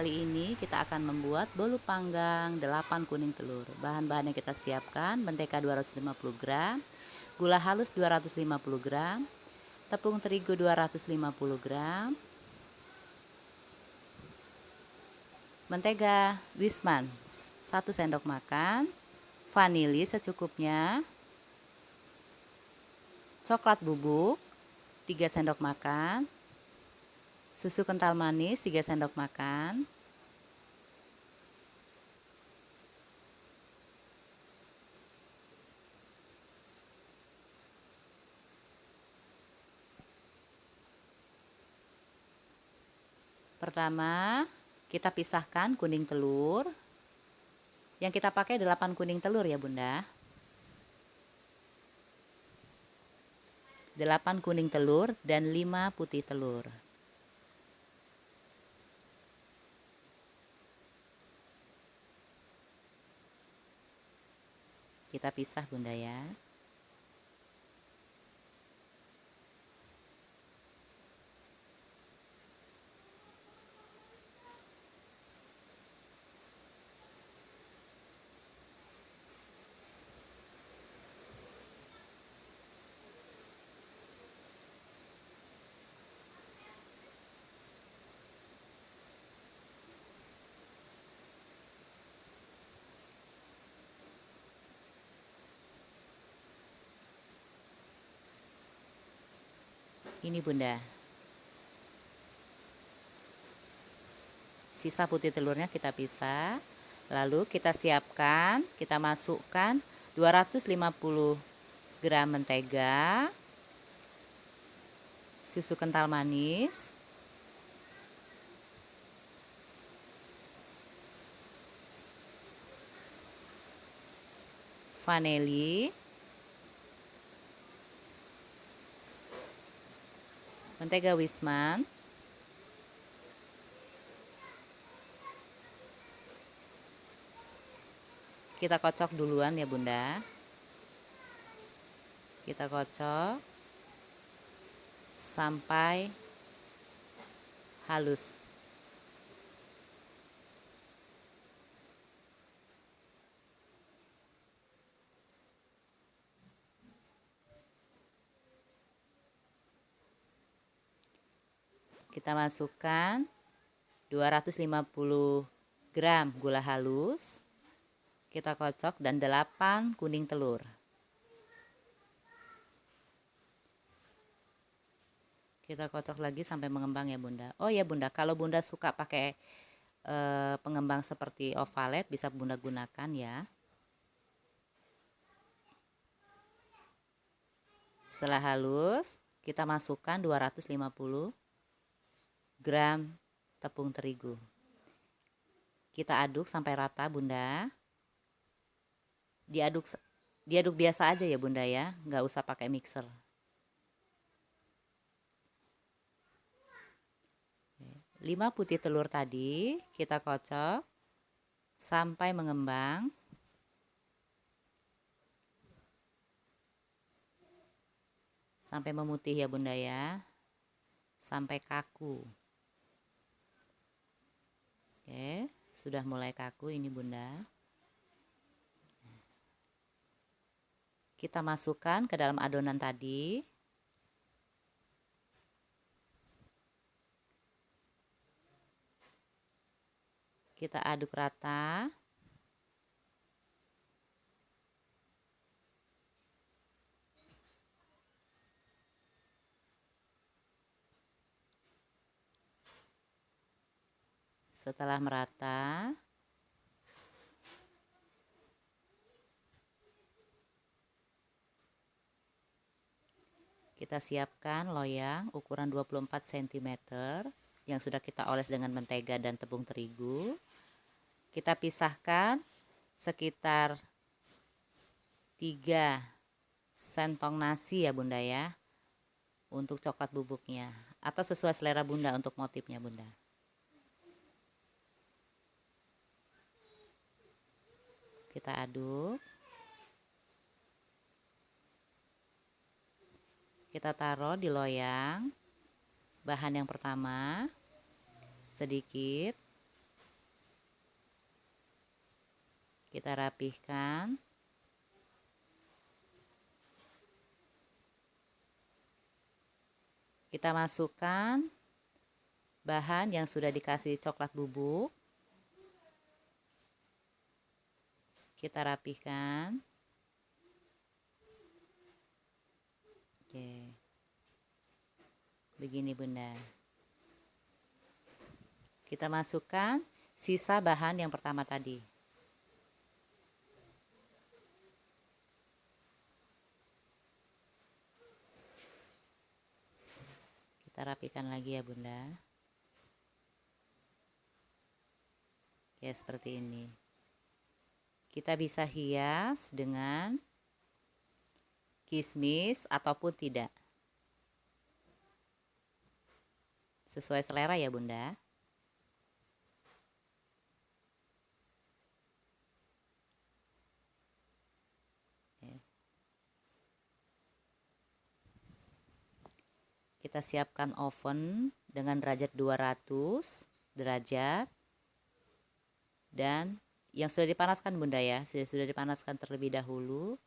kali ini kita akan membuat bolu panggang 8 kuning telur. Bahan-bahan yang kita siapkan, mentega 250 gram, gula halus 250 gram, tepung terigu 250 gram, mentega Wisman 1 sendok makan, vanili secukupnya, coklat bubuk 3 sendok makan, susu kental manis 3 sendok makan, Pertama, kita pisahkan kuning telur. Yang kita pakai 8 kuning telur ya bunda. 8 kuning telur dan 5 putih telur. Kita pisah bunda ya. Ini bunda. Sisa putih telurnya kita pisah. Lalu kita siapkan, kita masukkan 250 gram mentega, susu kental manis, vanili, mentega wisman kita kocok duluan ya bunda. Kita kocok sampai halus kita masukkan 250 gram gula halus. Kita kocok dan 8 kuning telur. Kita kocok lagi sampai mengembang ya bunda. Oh ya bunda kalau bunda suka pakai e, pengembang seperti ovalet bisa bunda gunakan ya. Setelah halus kita masukkan 250 gram tepung terigu. Kita aduk sampai rata bunda. Diaduk diaduk biasa aja ya bunda ya, nggak usah pakai mixer. Lima putih telur tadi kita kocok sampai mengembang. Sampai memutih ya bunda ya. Sampai kaku. Oke, sudah mulai kaku ini bunda. Kita masukkan ke dalam adonan tadi. Kita aduk rata. Setelah merata, kita siapkan loyang ukuran 24 cm yang sudah kita oles dengan mentega dan tepung terigu. Kita pisahkan sekitar 3 sentong nasi ya bunda ya untuk coklat bubuknya atau sesuai selera bunda untuk motifnya bunda. kita aduk. Kita taruh di loyang. Bahan yang pertama sedikit. Kita rapihkan. Kita masukkan bahan yang sudah dikasih coklat bubuk. Kita rapihkan. Oke. Begini Bunda. Kita masukkan sisa bahan yang pertama tadi. kita rapikan lagi ya bunda ya seperti ini kita bisa hias dengan kismis ataupun tidak. Sesuai selera ya bunda. Kita siapkan oven dengan derajat 200 derajat dan yang sudah dipanaskan bunda ya. Sudah sudah dipanaskan terlebih dahulu.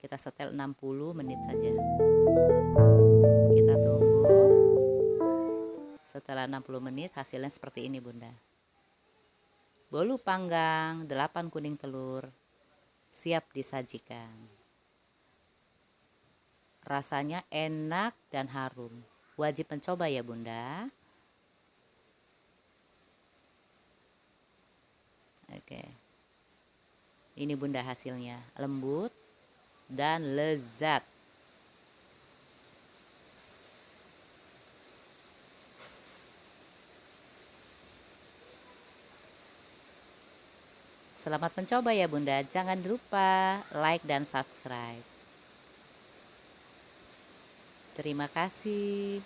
Kita setel 60 menit saja. Kita tunggu. Setelah 60 menit hasilnya seperti ini bunda. Bolu panggang 8 kuning telur siap disajikan. Rasanya enak dan harum. Wajib mencoba ya bunda. Oke. Ini bunda hasilnya. Lembut dan lezat. Selamat mencoba ya bunda. Jangan lupa like dan subscribe. Terima kasih.